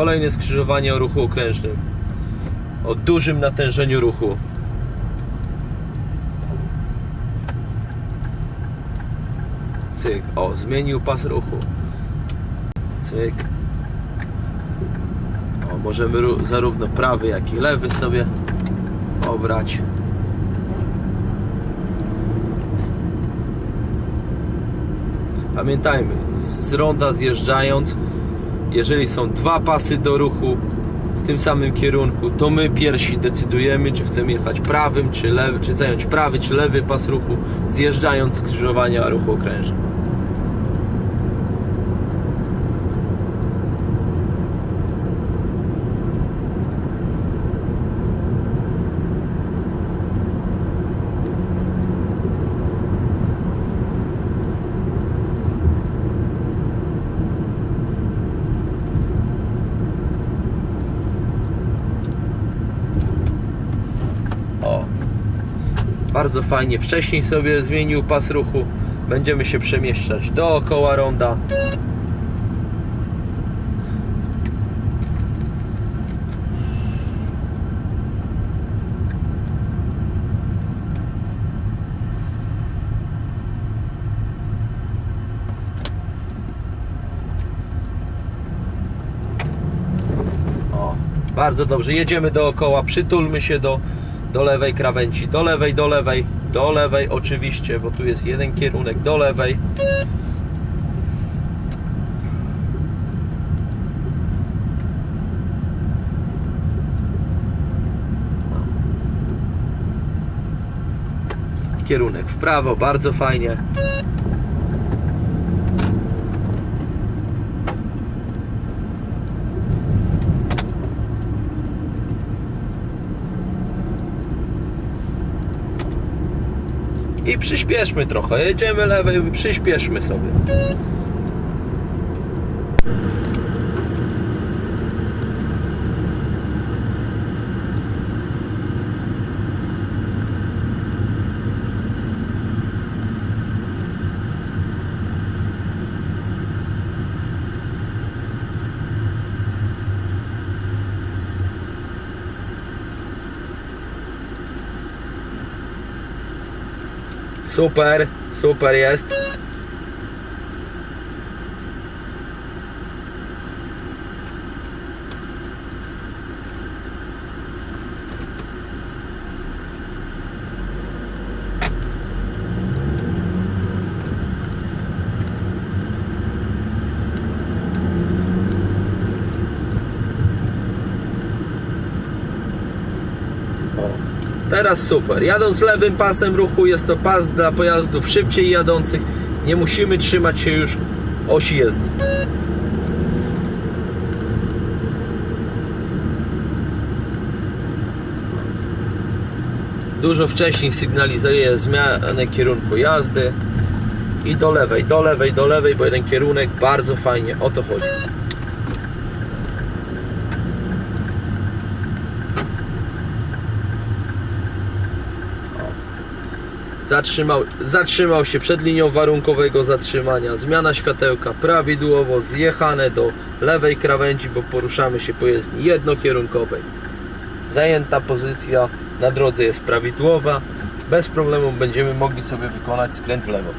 Kolejne skrzyżowanie o ruchu okrężnym. O dużym natężeniu ruchu. Cyk. O, zmienił pas ruchu. Cyk. O, możemy zarówno prawy, jak i lewy sobie obrać. Pamiętajmy, z ronda zjeżdżając, jeżeli są dwa pasy do ruchu w tym samym kierunku, to my pierwsi decydujemy, czy chcemy jechać prawym, czy lewy, czy zająć prawy, czy lewy pas ruchu, zjeżdżając z skrzyżowania ruchu okrężnego. O, bardzo fajnie. Wcześniej sobie zmienił pas ruchu. Będziemy się przemieszczać dookoła ronda. Bardzo dobrze. Jedziemy dookoła, przytulmy się do, do lewej krawędzi, do lewej, do lewej, do lewej oczywiście, bo tu jest jeden kierunek, do lewej. Kierunek w prawo, bardzo fajnie. I przyspieszmy trochę. Jedziemy lewej, przyspieszmy sobie. Super, super jest. O, Teraz super. Jadąc lewym pasem ruchu jest to pas dla pojazdów szybciej jadących. Nie musimy trzymać się już osi jezdni. Dużo wcześniej sygnalizuje zmianę kierunku jazdy. I do lewej, do lewej, do lewej, bo jeden kierunek bardzo fajnie. O to chodzi. Zatrzymał, zatrzymał się przed linią warunkowego zatrzymania. Zmiana światełka prawidłowo zjechane do lewej krawędzi, bo poruszamy się po jezdni jednokierunkowej. Zajęta pozycja na drodze jest prawidłowa. Bez problemu będziemy mogli sobie wykonać skręt w lewo.